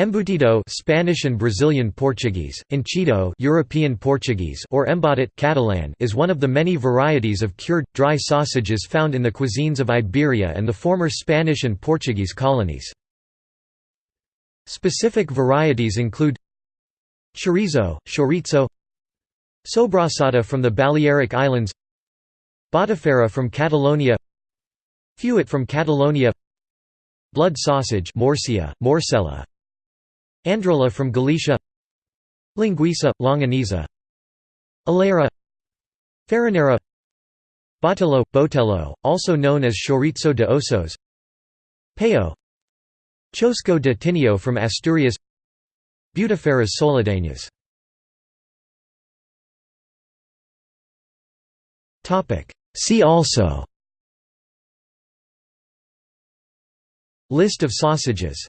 Embutido Spanish and Brazilian Portuguese, enchido European Portuguese or embotit Catalan is one of the many varieties of cured, dry sausages found in the cuisines of Iberia and the former Spanish and Portuguese colonies. Specific varieties include chorizo, chorizo sobrasada from the Balearic Islands Botifarra from Catalonia Fuet from Catalonia Blood sausage Morcia, Morcela Androlla from Galicia Linguiça, Longaniza Alheira Farinheira Botello, Botello, also known as chorizo de osos Paio Chosco de Tineo from Asturias Butifarras solidanas. See also. List of sausages